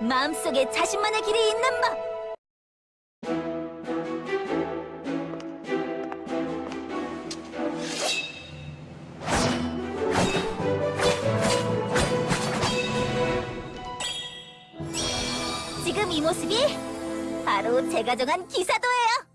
마음속에 자신만의 길이 있는 법. 지금 이 모습이 바로 제가 정한 기사도예요.